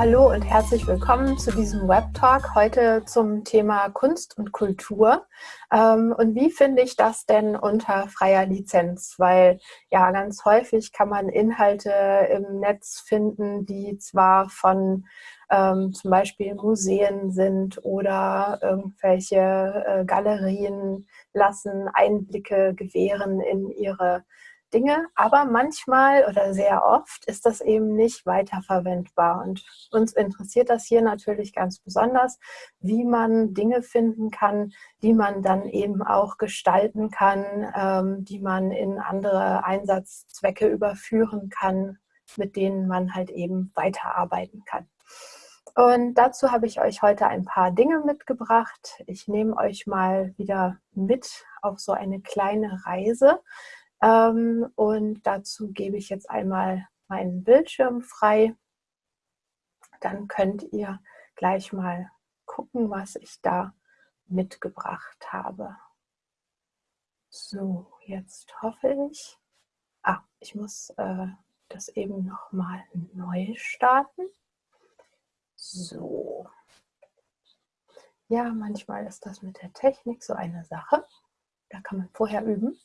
hallo und herzlich willkommen zu diesem Web-Talk heute zum Thema Kunst und Kultur. Ähm, und wie finde ich das denn unter freier Lizenz? Weil ja, ganz häufig kann man Inhalte im Netz finden, die zwar von ähm, zum Beispiel Museen sind oder irgendwelche äh, Galerien lassen Einblicke gewähren in ihre Dinge, aber manchmal oder sehr oft ist das eben nicht weiterverwendbar. Und uns interessiert das hier natürlich ganz besonders, wie man Dinge finden kann, die man dann eben auch gestalten kann, ähm, die man in andere Einsatzzwecke überführen kann, mit denen man halt eben weiterarbeiten kann. Und dazu habe ich euch heute ein paar Dinge mitgebracht. Ich nehme euch mal wieder mit auf so eine kleine Reise und dazu gebe ich jetzt einmal meinen Bildschirm frei. Dann könnt ihr gleich mal gucken, was ich da mitgebracht habe. So, jetzt hoffe ich. Ah, ich muss äh, das eben nochmal neu starten. So. Ja, manchmal ist das mit der Technik so eine Sache. Da kann man vorher üben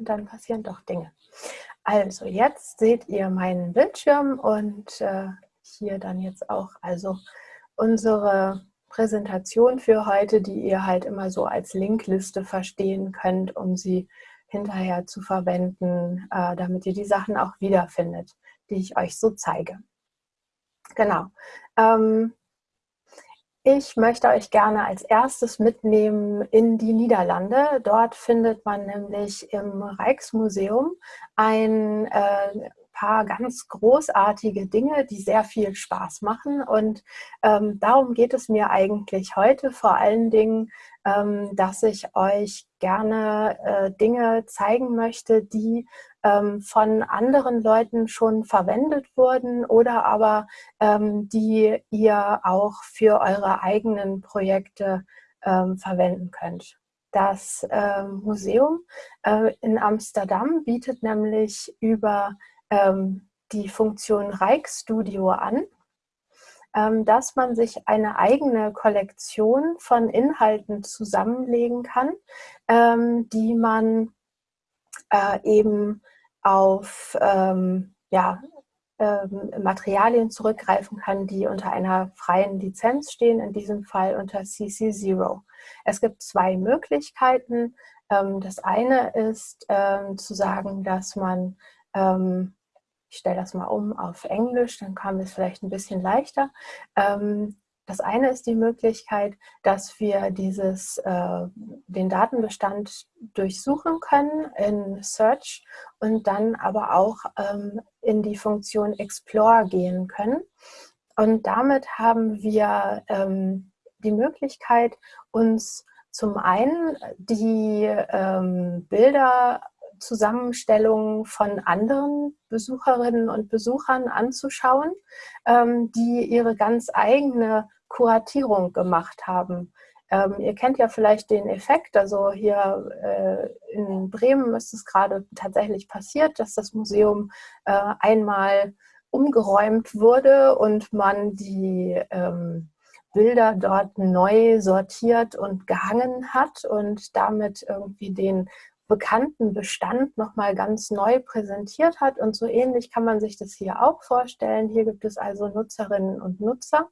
und dann passieren doch Dinge. Also jetzt seht ihr meinen Bildschirm und äh, hier dann jetzt auch also unsere Präsentation für heute, die ihr halt immer so als Linkliste verstehen könnt, um sie hinterher zu verwenden, äh, damit ihr die Sachen auch wiederfindet, die ich euch so zeige. Genau. Ähm, ich möchte euch gerne als erstes mitnehmen in die Niederlande. Dort findet man nämlich im Rijksmuseum ein äh, paar ganz großartige Dinge, die sehr viel Spaß machen. Und ähm, darum geht es mir eigentlich heute vor allen Dingen, ähm, dass ich euch gerne äh, Dinge zeigen möchte, die ähm, von anderen Leuten schon verwendet wurden oder aber ähm, die ihr auch für eure eigenen Projekte ähm, verwenden könnt. Das äh, Museum äh, in Amsterdam bietet nämlich über ähm, die Funktion Rijksstudio an, ähm, dass man sich eine eigene Kollektion von Inhalten zusammenlegen kann, ähm, die man äh, eben auf ähm, ja, ähm, Materialien zurückgreifen kann, die unter einer freien Lizenz stehen, in diesem Fall unter CC0. Es gibt zwei Möglichkeiten. Ähm, das eine ist zu sagen, dass man ich stelle das mal um auf Englisch, dann kam es vielleicht ein bisschen leichter. Ähm, das eine ist die Möglichkeit, dass wir dieses, äh, den Datenbestand durchsuchen können in Search und dann aber auch ähm, in die Funktion Explore gehen können. Und damit haben wir ähm, die Möglichkeit, uns zum einen die Bilder Zusammenstellungen von anderen Besucherinnen und Besuchern anzuschauen, ähm, die ihre ganz eigene Kuratierung gemacht haben. Ähm, ihr kennt ja vielleicht den Effekt, also hier äh, in Bremen ist es gerade tatsächlich passiert, dass das Museum äh, einmal umgeräumt wurde und man die ähm, Bilder dort neu sortiert und gehangen hat und damit irgendwie den bekannten Bestand nochmal ganz neu präsentiert hat. Und so ähnlich kann man sich das hier auch vorstellen. Hier gibt es also Nutzerinnen und Nutzer,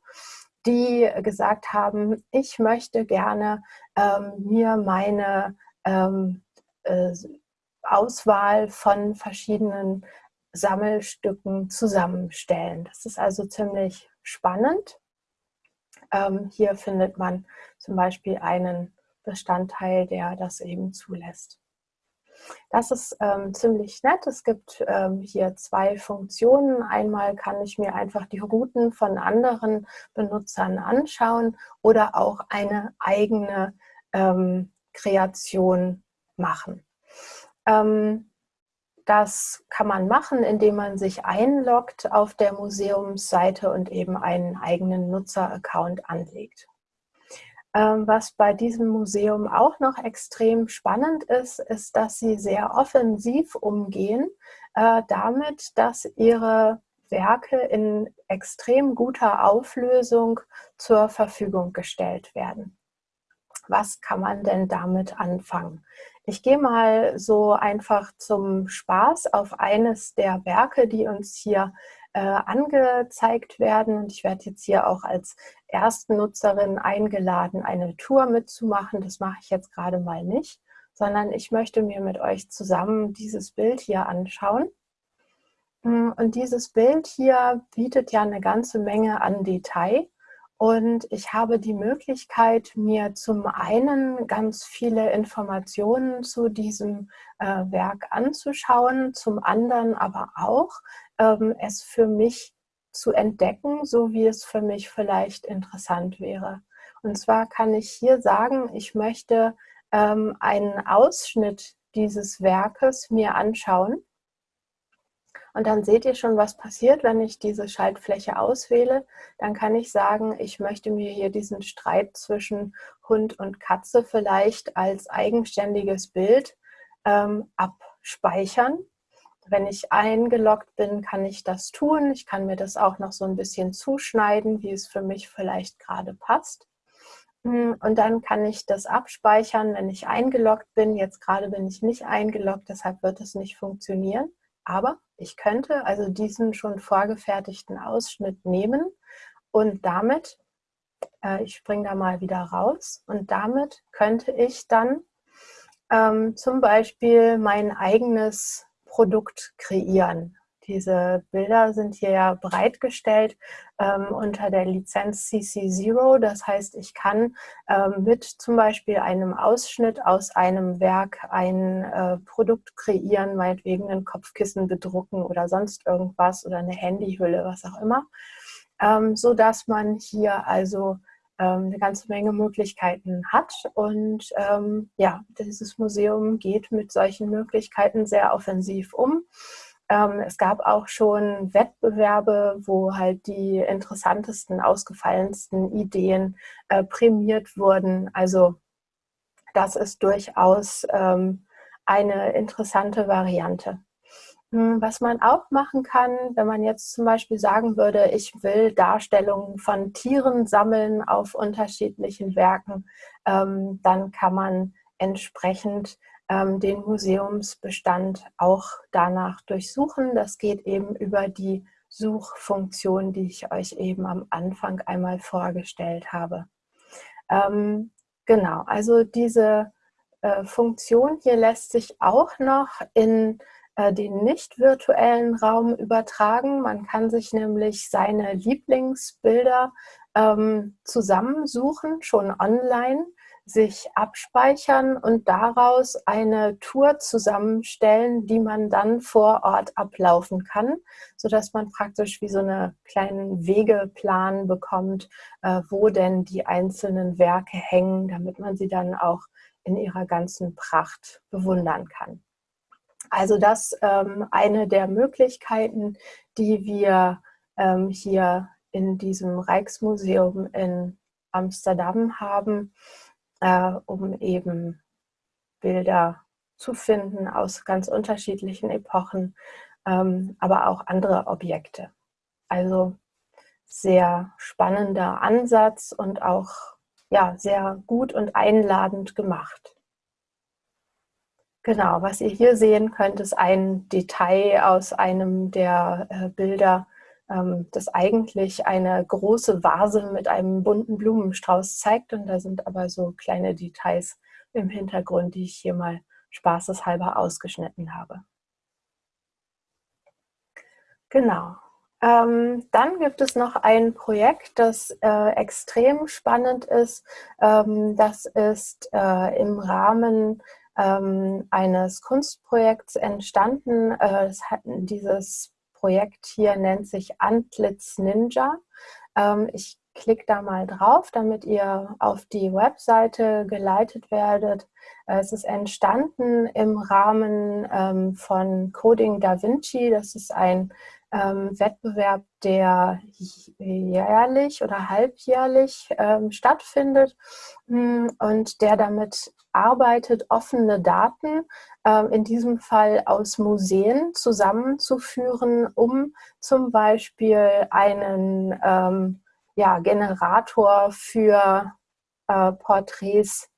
die gesagt haben, ich möchte gerne ähm, mir meine ähm, äh, Auswahl von verschiedenen Sammelstücken zusammenstellen. Das ist also ziemlich spannend. Ähm, hier findet man zum Beispiel einen Bestandteil, der das eben zulässt. Das ist ähm, ziemlich nett. Es gibt ähm, hier zwei Funktionen. Einmal kann ich mir einfach die Routen von anderen Benutzern anschauen oder auch eine eigene ähm, Kreation machen. Ähm, das kann man machen, indem man sich einloggt auf der Museumsseite und eben einen eigenen Nutzeraccount anlegt. Ähm, was bei diesem Museum auch noch extrem spannend ist, ist, dass sie sehr offensiv umgehen äh, damit, dass ihre Werke in extrem guter Auflösung zur Verfügung gestellt werden. Was kann man denn damit anfangen? Ich gehe mal so einfach zum Spaß auf eines der Werke, die uns hier äh, angezeigt werden. Und ich werde jetzt hier auch als Erstnutzerin eingeladen, eine Tour mitzumachen. Das mache ich jetzt gerade mal nicht, sondern ich möchte mir mit euch zusammen dieses Bild hier anschauen. Mm, und dieses Bild hier bietet ja eine ganze Menge an Detail. Und ich habe die Möglichkeit, mir zum einen ganz viele Informationen zu diesem äh, Werk anzuschauen, zum anderen aber auch ähm, es für mich zu entdecken, so wie es für mich vielleicht interessant wäre. Und zwar kann ich hier sagen, ich möchte ähm, einen Ausschnitt dieses Werkes mir anschauen und dann seht ihr schon, was passiert, wenn ich diese Schaltfläche auswähle. Dann kann ich sagen, ich möchte mir hier diesen Streit zwischen Hund und Katze vielleicht als eigenständiges Bild ähm, abspeichern. Wenn ich eingeloggt bin, kann ich das tun. Ich kann mir das auch noch so ein bisschen zuschneiden, wie es für mich vielleicht gerade passt. Hm, und dann kann ich das abspeichern, wenn ich eingeloggt bin. Jetzt gerade bin ich nicht eingeloggt, deshalb wird es nicht funktionieren. Aber ich könnte also diesen schon vorgefertigten Ausschnitt nehmen und damit, äh, ich springe da mal wieder raus, und damit könnte ich dann ähm, zum Beispiel mein eigenes Produkt kreieren. Diese Bilder sind hier ja bereitgestellt ähm, unter der Lizenz CC0. Das heißt, ich kann ähm, mit zum Beispiel einem Ausschnitt aus einem Werk ein äh, Produkt kreieren, meinetwegen ein Kopfkissen bedrucken oder sonst irgendwas oder eine Handyhülle, was auch immer, ähm, so man hier also ähm, eine ganze Menge Möglichkeiten hat. Und ähm, ja, dieses Museum geht mit solchen Möglichkeiten sehr offensiv um. Ähm, es gab auch schon Wettbewerbe, wo halt die interessantesten, ausgefallensten Ideen äh, prämiert wurden. Also das ist durchaus ähm, eine interessante Variante. Hm, was man auch machen kann, wenn man jetzt zum Beispiel sagen würde, ich will Darstellungen von Tieren sammeln auf unterschiedlichen Werken, ähm, dann kann man entsprechend den Museumsbestand auch danach durchsuchen. Das geht eben über die Suchfunktion, die ich euch eben am Anfang einmal vorgestellt habe. Ähm, genau, also diese äh, Funktion hier lässt sich auch noch in äh, den nicht virtuellen Raum übertragen. Man kann sich nämlich seine Lieblingsbilder ähm, zusammensuchen, schon online sich abspeichern und daraus eine Tour zusammenstellen, die man dann vor Ort ablaufen kann, sodass man praktisch wie so einen kleinen Wegeplan bekommt, äh, wo denn die einzelnen Werke hängen, damit man sie dann auch in ihrer ganzen Pracht bewundern kann. Also das ähm, eine der Möglichkeiten, die wir ähm, hier in diesem Rijksmuseum in Amsterdam haben, äh, um eben Bilder zu finden aus ganz unterschiedlichen Epochen, ähm, aber auch andere Objekte. Also sehr spannender Ansatz und auch ja, sehr gut und einladend gemacht. Genau, was ihr hier sehen könnt, ist ein Detail aus einem der äh, Bilder das eigentlich eine große Vase mit einem bunten Blumenstrauß zeigt. Und da sind aber so kleine Details im Hintergrund, die ich hier mal spaßeshalber ausgeschnitten habe. Genau. Ähm, dann gibt es noch ein Projekt, das äh, extrem spannend ist. Ähm, das ist äh, im Rahmen ähm, eines Kunstprojekts entstanden. Äh, hat, dieses Projekt hier nennt sich Antlitz Ninja. Ähm, ich klickt da mal drauf, damit ihr auf die Webseite geleitet werdet. Äh, es ist entstanden im Rahmen ähm, von Coding Da Vinci. Das ist ein ähm, Wettbewerb, der jährlich oder halbjährlich ähm, stattfindet hm, und der damit arbeitet, offene Daten, ähm, in diesem Fall aus Museen, zusammenzuführen, um zum Beispiel einen ähm, ja, Generator für äh, Porträts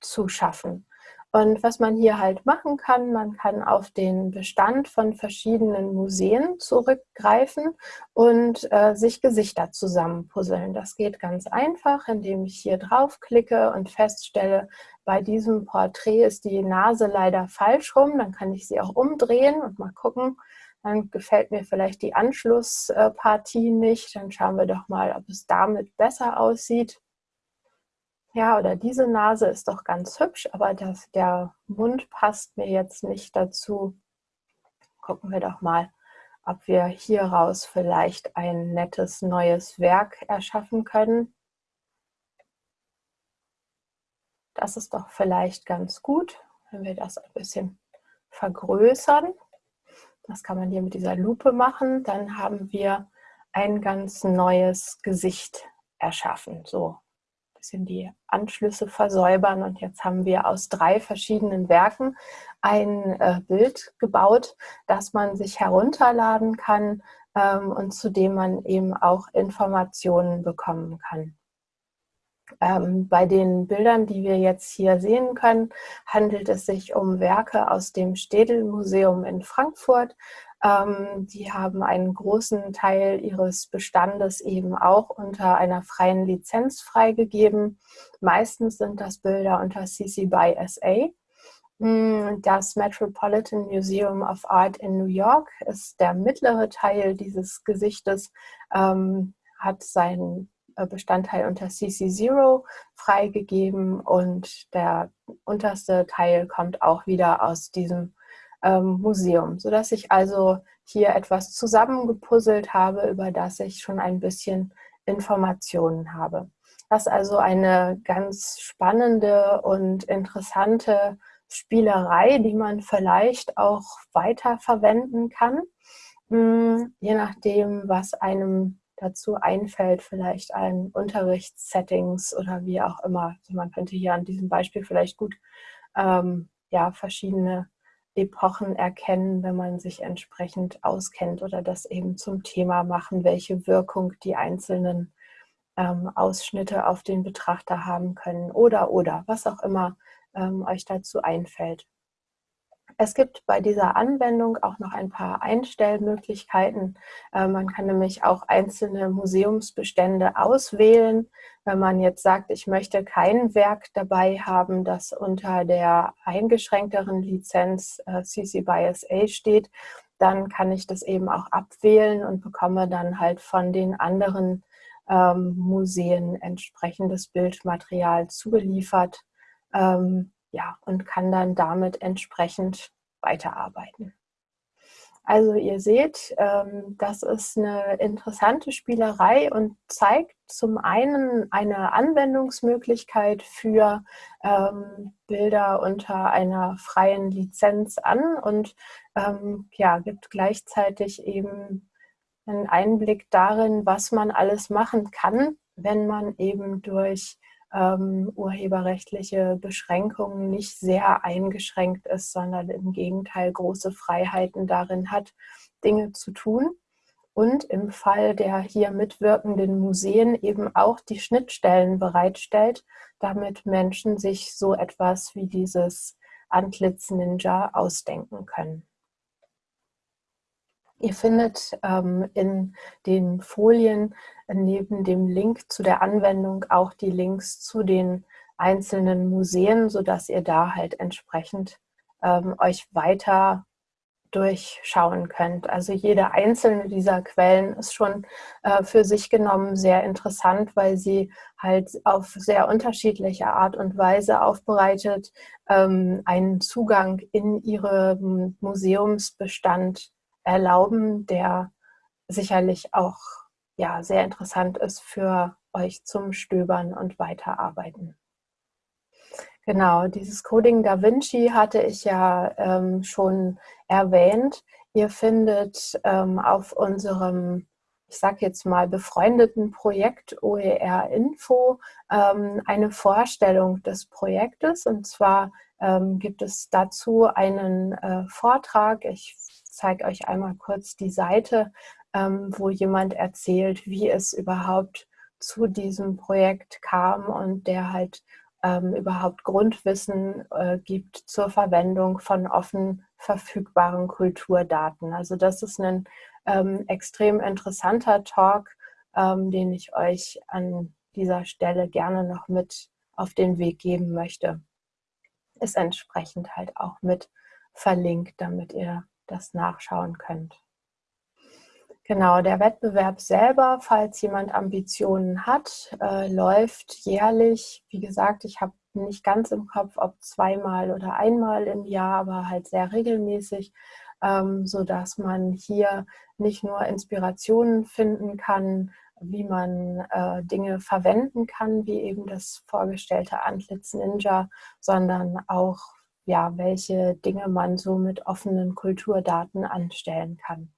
zu schaffen. Und was man hier halt machen kann, man kann auf den Bestand von verschiedenen Museen zurückgreifen und äh, sich Gesichter zusammenpuzzeln. Das geht ganz einfach, indem ich hier draufklicke und feststelle, bei diesem Porträt ist die Nase leider falsch rum. Dann kann ich sie auch umdrehen und mal gucken. Dann gefällt mir vielleicht die Anschlusspartie nicht. Dann schauen wir doch mal, ob es damit besser aussieht ja, oder diese Nase ist doch ganz hübsch, aber das, der Mund passt mir jetzt nicht dazu. Gucken wir doch mal, ob wir hieraus vielleicht ein nettes neues Werk erschaffen können. Das ist doch vielleicht ganz gut, wenn wir das ein bisschen vergrößern. Das kann man hier mit dieser Lupe machen. Dann haben wir ein ganz neues Gesicht erschaffen. So, bisschen die Anschlüsse versäubern und jetzt haben wir aus drei verschiedenen Werken ein äh, Bild gebaut, das man sich herunterladen kann ähm, und zu dem man eben auch Informationen bekommen kann. Ähm, bei den Bildern, die wir jetzt hier sehen können, handelt es sich um Werke aus dem Städel Museum in Frankfurt. Ähm, die haben einen großen Teil ihres Bestandes eben auch unter einer freien Lizenz freigegeben. Meistens sind das Bilder unter CC by SA. Mm, das Metropolitan Museum of Art in New York ist der mittlere Teil dieses Gesichtes, ähm, hat seinen äh, Bestandteil unter CC0 freigegeben und der unterste Teil kommt auch wieder aus diesem ähm, Museum, sodass ich also hier etwas zusammengepuzzelt habe, über das ich schon ein bisschen Informationen habe. Das ist also eine ganz spannende und interessante Spielerei, die man vielleicht auch weiter verwenden kann, hm, je nachdem, was einem dazu einfällt, vielleicht ein Unterrichtssettings oder wie auch immer. Also man könnte hier an diesem Beispiel vielleicht gut ähm, ja, verschiedene Epochen erkennen, wenn man sich entsprechend auskennt oder das eben zum Thema machen, welche Wirkung die einzelnen ähm, Ausschnitte auf den Betrachter haben können oder oder was auch immer ähm, euch dazu einfällt. Es gibt bei dieser Anwendung auch noch ein paar Einstellmöglichkeiten. Äh, man kann nämlich auch einzelne Museumsbestände auswählen. Wenn man jetzt sagt, ich möchte kein Werk dabei haben, das unter der eingeschränkteren Lizenz äh, CC by SA steht, dann kann ich das eben auch abwählen und bekomme dann halt von den anderen ähm, Museen entsprechendes Bildmaterial zugeliefert. Ähm, ja, und kann dann damit entsprechend weiterarbeiten. Also ihr seht, ähm, das ist eine interessante Spielerei und zeigt zum einen eine Anwendungsmöglichkeit für ähm, Bilder unter einer freien Lizenz an und ähm, ja, gibt gleichzeitig eben einen Einblick darin, was man alles machen kann, wenn man eben durch ähm, urheberrechtliche Beschränkungen nicht sehr eingeschränkt ist, sondern im Gegenteil große Freiheiten darin hat, Dinge zu tun. Und im Fall der hier mitwirkenden Museen eben auch die Schnittstellen bereitstellt, damit Menschen sich so etwas wie dieses Antlitz Ninja ausdenken können. Ihr findet ähm, in den Folien neben dem Link zu der Anwendung auch die Links zu den einzelnen Museen, sodass ihr da halt entsprechend ähm, euch weiter durchschauen könnt. Also jede einzelne dieser Quellen ist schon äh, für sich genommen sehr interessant, weil sie halt auf sehr unterschiedliche Art und Weise aufbereitet ähm, einen Zugang in ihrem Museumsbestand erlauben, der sicherlich auch ja, sehr interessant ist für euch zum Stöbern und Weiterarbeiten. Genau, dieses Coding Da Vinci hatte ich ja ähm, schon erwähnt. Ihr findet ähm, auf unserem, ich sage jetzt mal, befreundeten Projekt OER Info ähm, eine Vorstellung des Projektes. Und zwar ähm, gibt es dazu einen äh, Vortrag. Ich zeige euch einmal kurz die Seite, ähm, wo jemand erzählt, wie es überhaupt zu diesem Projekt kam und der halt ähm, überhaupt Grundwissen äh, gibt zur Verwendung von offen verfügbaren Kulturdaten. Also das ist ein ähm, extrem interessanter Talk, ähm, den ich euch an dieser Stelle gerne noch mit auf den Weg geben möchte. Ist entsprechend halt auch mit verlinkt, damit ihr das nachschauen könnt. Genau, der Wettbewerb selber, falls jemand Ambitionen hat, äh, läuft jährlich. Wie gesagt, ich habe nicht ganz im Kopf, ob zweimal oder einmal im Jahr, aber halt sehr regelmäßig, ähm, sodass man hier nicht nur Inspirationen finden kann, wie man äh, Dinge verwenden kann, wie eben das vorgestellte Antlitz Ninja, sondern auch, ja, welche Dinge man so mit offenen Kulturdaten anstellen kann.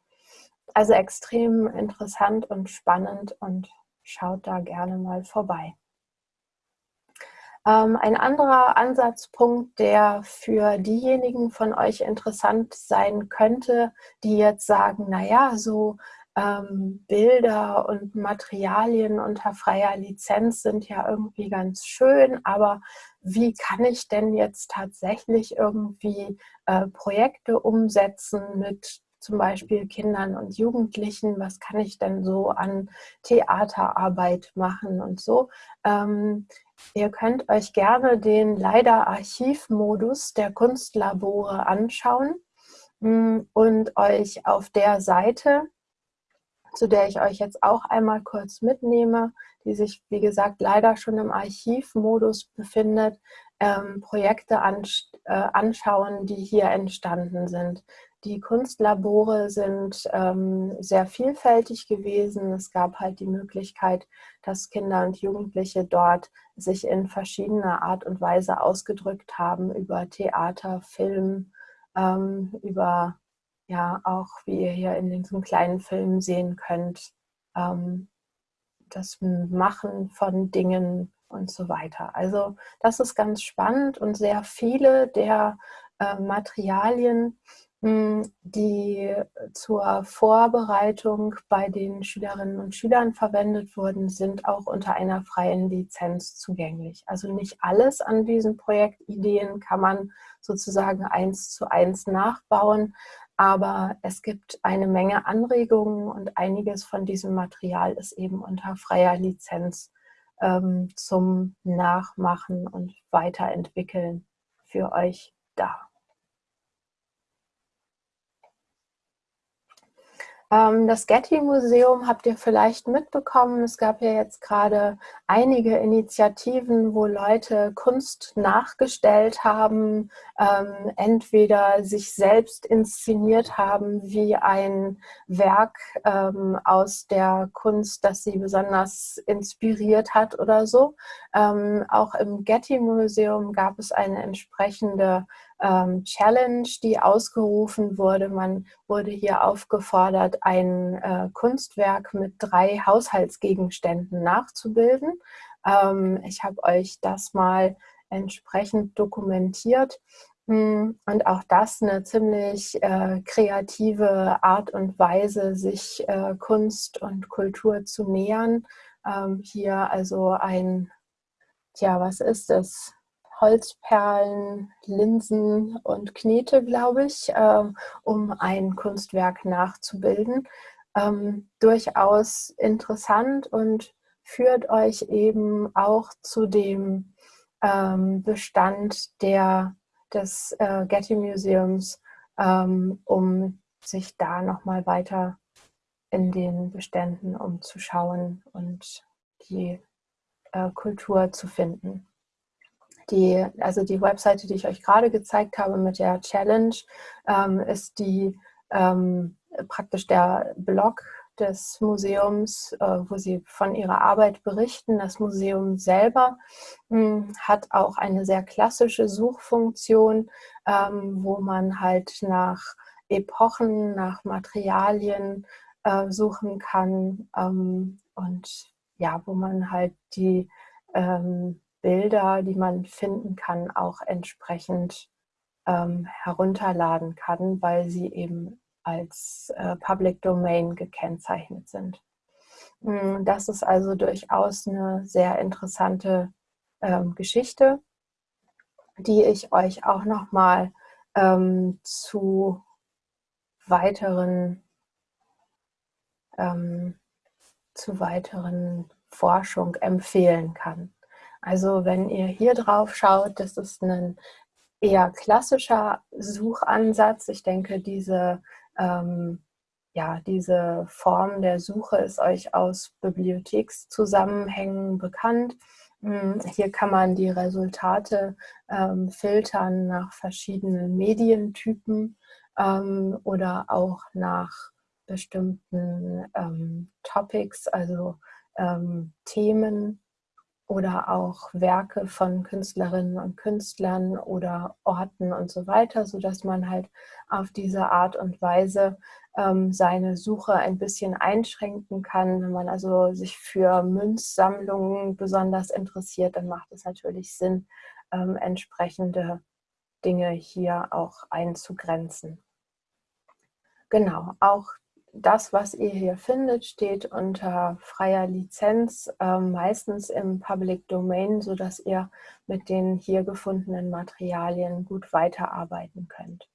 Also extrem interessant und spannend und schaut da gerne mal vorbei. Ähm, ein anderer Ansatzpunkt, der für diejenigen von euch interessant sein könnte, die jetzt sagen, naja, so ähm, Bilder und Materialien unter freier Lizenz sind ja irgendwie ganz schön, aber wie kann ich denn jetzt tatsächlich irgendwie äh, Projekte umsetzen mit zum Beispiel Kindern und Jugendlichen, was kann ich denn so an Theaterarbeit machen und so. Ähm, ihr könnt euch gerne den leider Archivmodus der Kunstlabore anschauen mm, und euch auf der Seite, zu der ich euch jetzt auch einmal kurz mitnehme, die sich, wie gesagt, leider schon im Archivmodus befindet, ähm, Projekte ans äh, anschauen, die hier entstanden sind. Die Kunstlabore sind ähm, sehr vielfältig gewesen. Es gab halt die Möglichkeit, dass Kinder und Jugendliche dort sich in verschiedener Art und Weise ausgedrückt haben über Theater, Film, ähm, über ja auch, wie ihr hier in diesem kleinen Film sehen könnt, ähm, das Machen von Dingen und so weiter. Also das ist ganz spannend und sehr viele der äh, Materialien, hm, die zur Vorbereitung bei den Schülerinnen und Schülern verwendet wurden, sind auch unter einer freien Lizenz zugänglich. Also nicht alles an diesen Projektideen kann man sozusagen eins zu eins nachbauen, aber es gibt eine Menge Anregungen und einiges von diesem Material ist eben unter freier Lizenz ähm, zum Nachmachen und Weiterentwickeln für euch da. Ähm, das Getty-Museum habt ihr vielleicht mitbekommen. Es gab ja jetzt gerade einige Initiativen, wo Leute Kunst nachgestellt haben, ähm, entweder sich selbst inszeniert haben wie ein Werk ähm, aus der Kunst, das sie besonders inspiriert hat oder so. Auch im Getty-Museum gab es eine entsprechende ähm, Challenge, die ausgerufen wurde. Man wurde hier aufgefordert, ein äh, Kunstwerk mit drei Haushaltsgegenständen nachzubilden. Ähm, ich habe euch das mal entsprechend dokumentiert. Hm, und auch das eine ziemlich äh, kreative Art und Weise, sich äh, Kunst und Kultur zu nähern. Ähm, hier also ein, tja, was ist das? Holzperlen, Linsen und Knete, glaube ich, ähm, um ein Kunstwerk nachzubilden. Ähm, durchaus interessant und führt euch eben auch zu dem ähm, Bestand der, des äh, Getty Museums, um sich da nochmal weiter in den Beständen umzuschauen und die äh, Kultur zu finden die, also die Webseite, die ich euch gerade gezeigt habe mit der Challenge, ähm, ist die ähm, praktisch der Blog des Museums, äh, wo sie von ihrer Arbeit berichten. Das Museum selber hm, hat auch eine sehr klassische Suchfunktion, ähm, wo man halt nach Epochen, nach Materialien äh, suchen kann ähm, und ja, wo man halt die ähm, Bilder, die man finden kann, auch entsprechend ähm, herunterladen kann, weil sie eben als äh, Public Domain gekennzeichnet sind. Mm, das ist also durchaus eine sehr interessante ähm, Geschichte, die ich euch auch nochmal ähm, zu weiteren ähm, zu weiteren Forschung empfehlen kann. Also wenn ihr hier drauf schaut, das ist ein eher klassischer Suchansatz. Ich denke, diese, ähm, ja, diese Form der Suche ist euch aus Bibliothekszusammenhängen bekannt. Hm, hier kann man die Resultate ähm, filtern nach verschiedenen Medientypen ähm, oder auch nach bestimmten ähm, Topics, also ähm, Themen oder auch Werke von Künstlerinnen und Künstlern oder Orten und so weiter, sodass man halt auf diese Art und Weise ähm, seine Suche ein bisschen einschränken kann. Wenn man also sich für Münzsammlungen besonders interessiert, dann macht es natürlich Sinn, ähm, entsprechende Dinge hier auch einzugrenzen. Genau, auch das, was ihr hier findet, steht unter freier Lizenz, äh, meistens im Public Domain, sodass ihr mit den hier gefundenen Materialien gut weiterarbeiten könnt.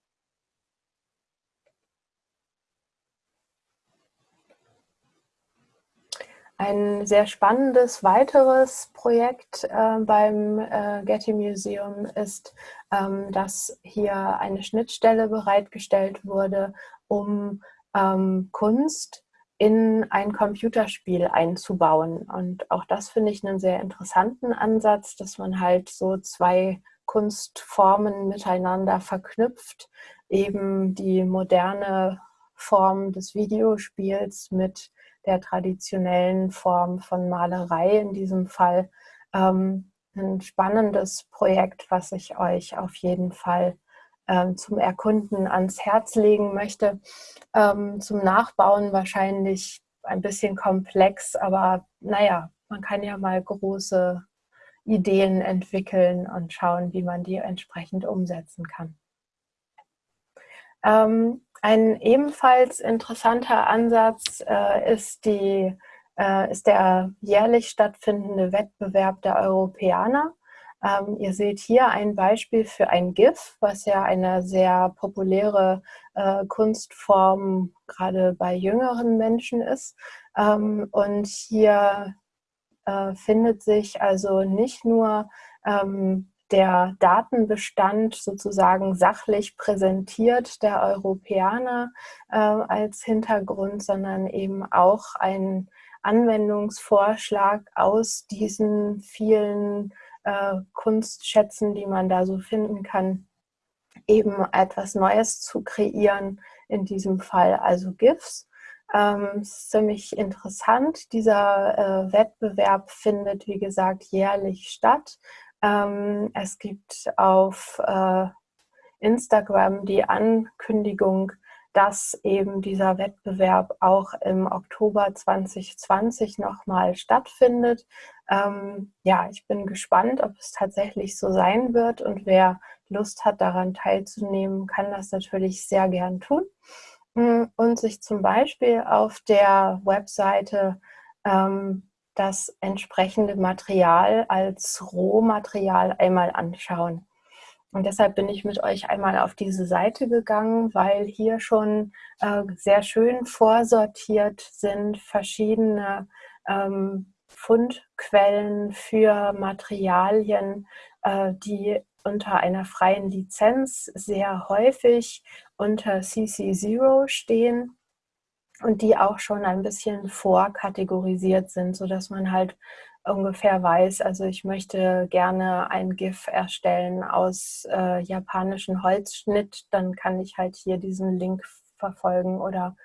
Ein sehr spannendes weiteres Projekt äh, beim äh, Getty Museum ist, ähm, dass hier eine Schnittstelle bereitgestellt wurde, um ähm, Kunst in ein Computerspiel einzubauen. Und auch das finde ich einen sehr interessanten Ansatz, dass man halt so zwei Kunstformen miteinander verknüpft, eben die moderne Form des Videospiels mit der traditionellen Form von Malerei in diesem Fall. Ähm, ein spannendes Projekt, was ich euch auf jeden Fall zum Erkunden ans Herz legen möchte. Ähm, zum Nachbauen wahrscheinlich ein bisschen komplex, aber naja, man kann ja mal große Ideen entwickeln und schauen, wie man die entsprechend umsetzen kann. Ähm, ein ebenfalls interessanter Ansatz äh, ist, die, äh, ist der jährlich stattfindende Wettbewerb der Europäer. Ähm, ihr seht hier ein Beispiel für ein GIF, was ja eine sehr populäre äh, Kunstform gerade bei jüngeren Menschen ist. Ähm, und hier äh, findet sich also nicht nur ähm, der Datenbestand sozusagen sachlich präsentiert der Europäer äh, als Hintergrund, sondern eben auch ein Anwendungsvorschlag aus diesen vielen äh, Kunstschätzen, die man da so finden kann, eben etwas Neues zu kreieren, in diesem Fall also GIFs. Ähm, ist ziemlich interessant. Dieser äh, Wettbewerb findet, wie gesagt, jährlich statt. Ähm, es gibt auf äh, Instagram die Ankündigung, dass eben dieser Wettbewerb auch im Oktober 2020 nochmal stattfindet. Ähm, ja, ich bin gespannt, ob es tatsächlich so sein wird und wer Lust hat, daran teilzunehmen, kann das natürlich sehr gern tun mm, und sich zum Beispiel auf der Webseite ähm, das entsprechende Material als Rohmaterial einmal anschauen. Und deshalb bin ich mit euch einmal auf diese Seite gegangen, weil hier schon äh, sehr schön vorsortiert sind verschiedene ähm, Fundquellen für Materialien, äh, die unter einer freien Lizenz sehr häufig unter CC0 stehen und die auch schon ein bisschen vorkategorisiert sind, sodass man halt ungefähr weiß, also ich möchte gerne ein GIF erstellen aus äh, japanischen Holzschnitt, dann kann ich halt hier diesen Link verfolgen oder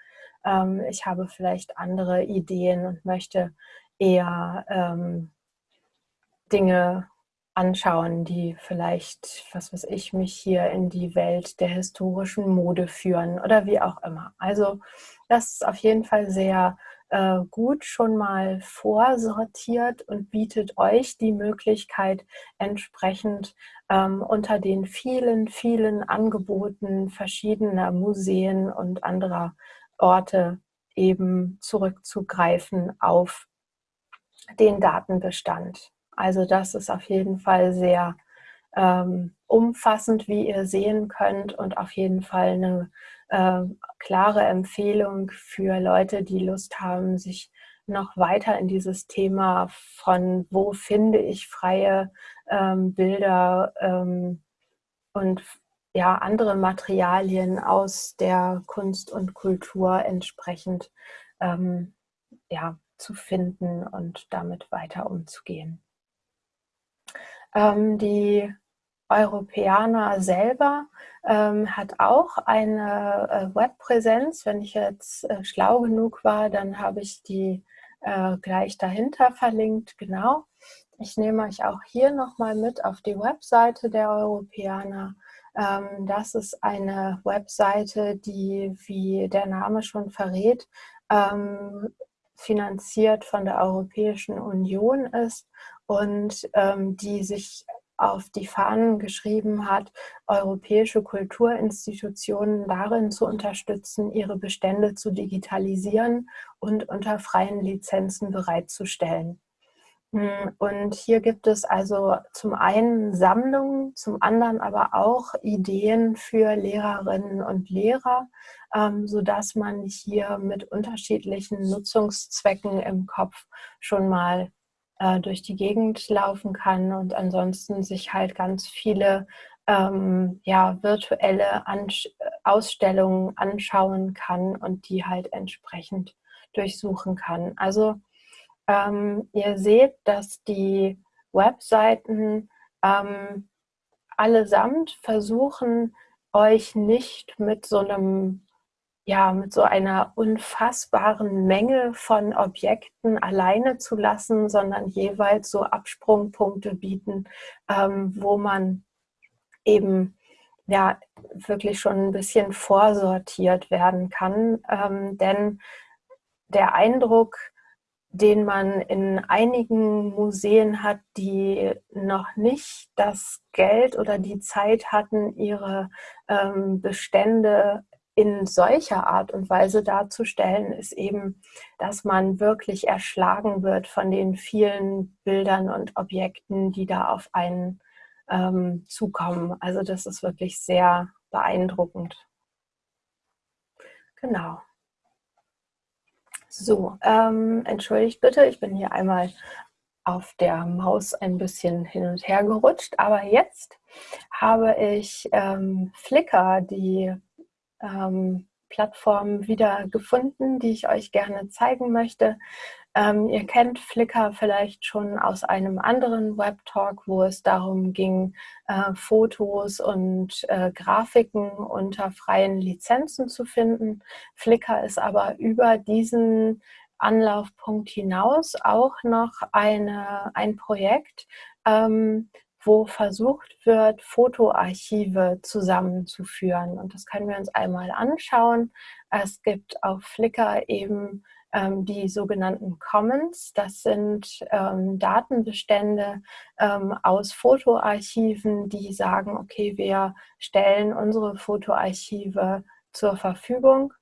ähm, ich habe vielleicht andere Ideen und möchte eher ähm, Dinge anschauen, die vielleicht, was weiß ich, mich hier in die Welt der historischen Mode führen oder wie auch immer. Also das ist auf jeden Fall sehr äh, gut schon mal vorsortiert und bietet euch die Möglichkeit, entsprechend ähm, unter den vielen, vielen Angeboten verschiedener Museen und anderer Orte eben zurückzugreifen auf den Datenbestand. Also das ist auf jeden Fall sehr ähm, umfassend, wie ihr sehen könnt und auf jeden Fall eine äh, klare Empfehlung für Leute, die Lust haben, sich noch weiter in dieses Thema von wo finde ich freie ähm, Bilder ähm, und ja, andere Materialien aus der Kunst und Kultur entsprechend ähm, ja, zu finden und damit weiter umzugehen. Ähm, die Europäer selber ähm, hat auch eine äh, Webpräsenz. Wenn ich jetzt äh, schlau genug war, dann habe ich die äh, gleich dahinter verlinkt. Genau. Ich nehme euch auch hier nochmal mit auf die Webseite der Europäer. Ähm, das ist eine Webseite, die, wie der Name schon verrät, ähm, finanziert von der Europäischen Union ist und ähm, die sich auf die Fahnen geschrieben hat, europäische Kulturinstitutionen darin zu unterstützen, ihre Bestände zu digitalisieren und unter freien Lizenzen bereitzustellen. Hm, und hier gibt es also zum einen Sammlungen, zum anderen aber auch Ideen für Lehrerinnen und Lehrer, ähm, sodass man hier mit unterschiedlichen Nutzungszwecken im Kopf schon mal äh, durch die Gegend laufen kann und ansonsten sich halt ganz viele ähm, ja, virtuelle Ansch Ausstellungen anschauen kann und die halt entsprechend durchsuchen kann. Also ähm, ihr seht, dass die Webseiten ähm, allesamt versuchen, euch nicht mit so einem ja, mit so einer unfassbaren Menge von Objekten alleine zu lassen, sondern jeweils so Absprungpunkte bieten, ähm, wo man eben ja wirklich schon ein bisschen vorsortiert werden kann. Ähm, denn der Eindruck, den man in einigen Museen hat, die noch nicht das Geld oder die Zeit hatten, ihre ähm, Bestände in solcher Art und Weise darzustellen, ist eben, dass man wirklich erschlagen wird von den vielen Bildern und Objekten, die da auf einen ähm, zukommen. Also das ist wirklich sehr beeindruckend. Genau. So, ähm, entschuldigt bitte, ich bin hier einmal auf der Maus ein bisschen hin und her gerutscht, aber jetzt habe ich ähm, Flickr, die ähm, Plattformen wieder gefunden, die ich euch gerne zeigen möchte. Ähm, ihr kennt Flickr vielleicht schon aus einem anderen Webtalk, wo es darum ging, äh, Fotos und äh, Grafiken unter freien Lizenzen zu finden. Flickr ist aber über diesen Anlaufpunkt hinaus auch noch eine, ein Projekt, ähm, wo versucht wird, Fotoarchive zusammenzuführen. Und das können wir uns einmal anschauen. Es gibt auf Flickr eben ähm, die sogenannten Commons. Das sind ähm, Datenbestände ähm, aus Fotoarchiven, die sagen, okay, wir stellen unsere Fotoarchive zur Verfügung.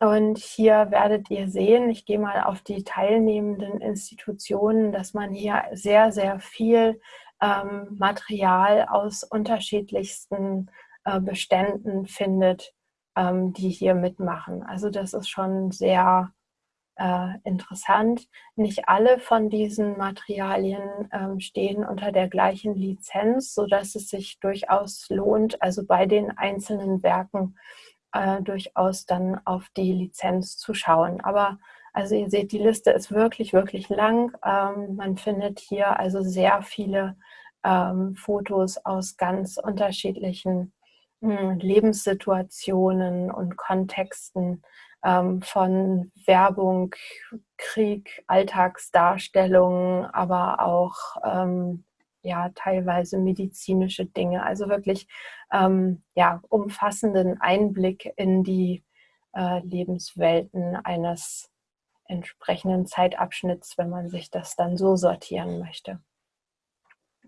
Und hier werdet ihr sehen, ich gehe mal auf die teilnehmenden Institutionen, dass man hier sehr, sehr viel ähm, Material aus unterschiedlichsten äh, Beständen findet, ähm, die hier mitmachen. Also das ist schon sehr äh, interessant. Nicht alle von diesen Materialien ähm, stehen unter der gleichen Lizenz, sodass es sich durchaus lohnt, also bei den einzelnen Werken äh, durchaus dann auf die Lizenz zu schauen. Aber also ihr seht, die Liste ist wirklich, wirklich lang. Ähm, man findet hier also sehr viele ähm, Fotos aus ganz unterschiedlichen hm, Lebenssituationen und Kontexten ähm, von Werbung, Krieg, Alltagsdarstellungen, aber auch ähm, ja, teilweise medizinische Dinge. Also wirklich ähm, ja, umfassenden Einblick in die äh, Lebenswelten eines entsprechenden Zeitabschnitts, wenn man sich das dann so sortieren möchte.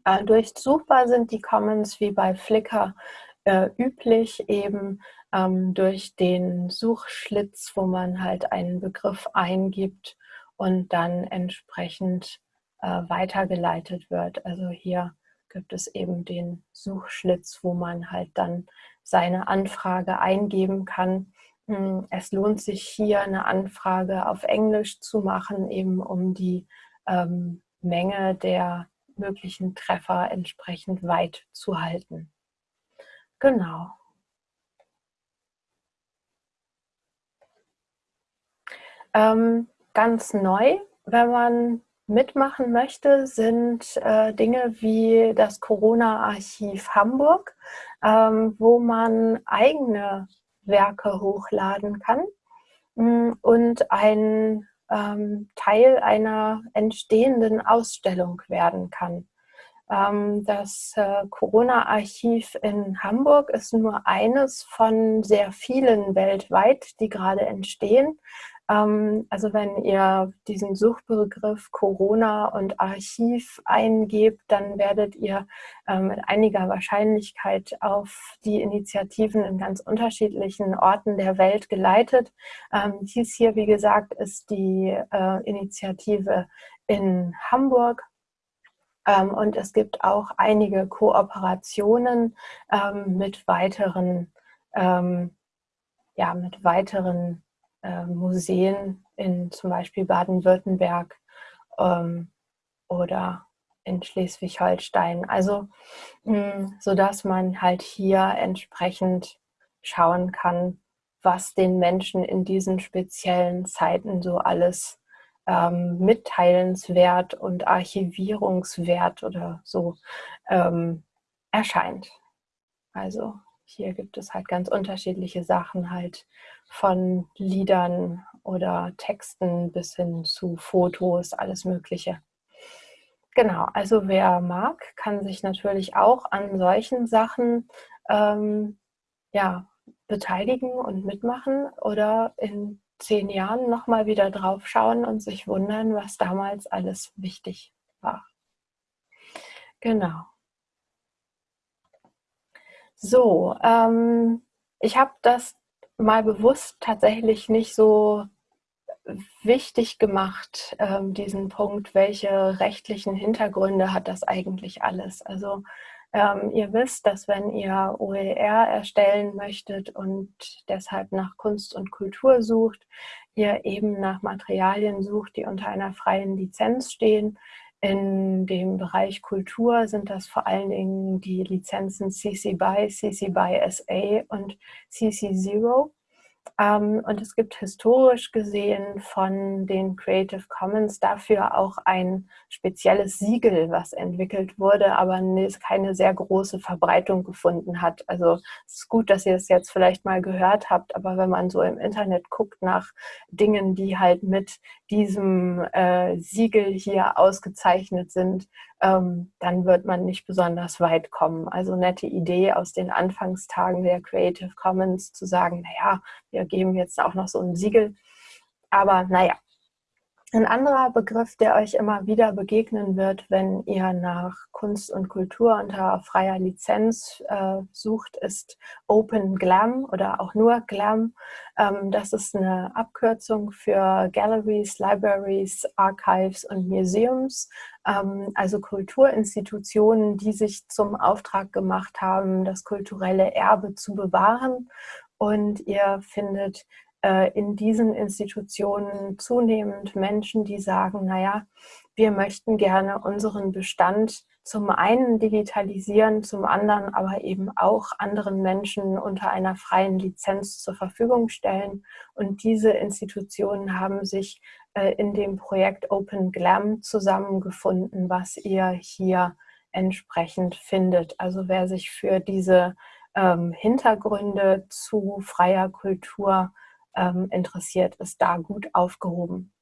Äh, durchsuchbar sind die Commons wie bei Flickr äh, üblich eben ähm, durch den Suchschlitz, wo man halt einen Begriff eingibt und dann entsprechend äh, weitergeleitet wird. Also hier gibt es eben den Suchschlitz, wo man halt dann seine Anfrage eingeben kann. Hm, es lohnt sich hier eine Anfrage auf Englisch zu machen, eben um die ähm, Menge der möglichen Treffer entsprechend weit zu halten. Genau. Ähm, ganz neu, wenn man mitmachen möchte, sind äh, Dinge wie das Corona-Archiv Hamburg, ähm, wo man eigene Werke hochladen kann mm, und ein ähm, Teil einer entstehenden Ausstellung werden kann. Ähm, das äh, Corona-Archiv in Hamburg ist nur eines von sehr vielen weltweit, die gerade entstehen. Ähm, also wenn ihr diesen Suchbegriff Corona und Archiv eingebt, dann werdet ihr ähm, mit einiger Wahrscheinlichkeit auf die Initiativen in ganz unterschiedlichen Orten der Welt geleitet. Dies hier, wie gesagt, ist die äh, Initiative in Hamburg. Und es gibt auch einige Kooperationen mit weiteren, ja, mit weiteren Museen in zum Beispiel Baden-Württemberg ähm, oder in Schleswig-Holstein. Also hm, so dass man halt hier entsprechend schauen kann, was den Menschen in diesen speziellen Zeiten so alles ähm, mitteilenswert und archivierungswert oder so ähm, erscheint. Also hier gibt es halt ganz unterschiedliche Sachen, halt von Liedern oder Texten bis hin zu Fotos, alles Mögliche. Genau, also wer mag, kann sich natürlich auch an solchen Sachen ähm, ja, beteiligen und mitmachen oder in zehn Jahren nochmal wieder drauf schauen und sich wundern, was damals alles wichtig war. Genau. So, ähm, ich habe das mal bewusst tatsächlich nicht so wichtig gemacht, ähm, diesen Punkt, welche rechtlichen Hintergründe hat das eigentlich alles. Also ähm, ihr wisst, dass wenn ihr OER erstellen möchtet und deshalb nach Kunst und Kultur sucht, ihr eben nach Materialien sucht, die unter einer freien Lizenz stehen. In dem Bereich Kultur sind das vor allen Dingen die Lizenzen CC BY, CC BY SA und CC Zero. Ähm, und es gibt historisch gesehen von den Creative Commons dafür auch ein spezielles Siegel, was entwickelt wurde, aber keine sehr große Verbreitung gefunden hat. Also es ist gut, dass ihr es jetzt vielleicht mal gehört habt, aber wenn man so im Internet guckt nach Dingen, die halt mit diesem äh, Siegel hier ausgezeichnet sind, ähm, dann wird man nicht besonders weit kommen. Also nette Idee aus den Anfangstagen der Creative Commons zu sagen, naja, wir geben jetzt auch noch so ein Siegel. Aber naja, ein anderer Begriff, der euch immer wieder begegnen wird, wenn ihr nach Kunst und Kultur unter freier Lizenz äh, sucht, ist Open Glam oder auch nur Glam. Ähm, das ist eine Abkürzung für Galleries, Libraries, Archives und Museums, ähm, also Kulturinstitutionen, die sich zum Auftrag gemacht haben, das kulturelle Erbe zu bewahren. Und ihr findet in diesen Institutionen zunehmend Menschen, die sagen, naja, wir möchten gerne unseren Bestand zum einen digitalisieren, zum anderen aber eben auch anderen Menschen unter einer freien Lizenz zur Verfügung stellen. Und diese Institutionen haben sich äh, in dem Projekt Open Glam zusammengefunden, was ihr hier entsprechend findet. Also wer sich für diese ähm, Hintergründe zu freier Kultur ähm, interessiert, ist da gut aufgehoben.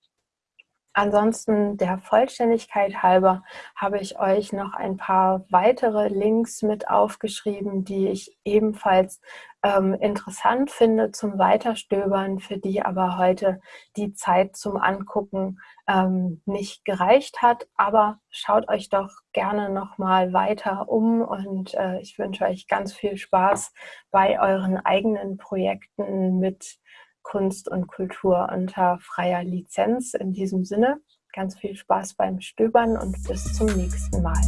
Ansonsten der Vollständigkeit halber habe ich euch noch ein paar weitere Links mit aufgeschrieben, die ich ebenfalls ähm, interessant finde zum Weiterstöbern, für die aber heute die Zeit zum Angucken ähm, nicht gereicht hat. Aber schaut euch doch gerne nochmal weiter um und äh, ich wünsche euch ganz viel Spaß bei euren eigenen Projekten mit Kunst und Kultur unter freier Lizenz. In diesem Sinne ganz viel Spaß beim Stöbern und bis zum nächsten Mal.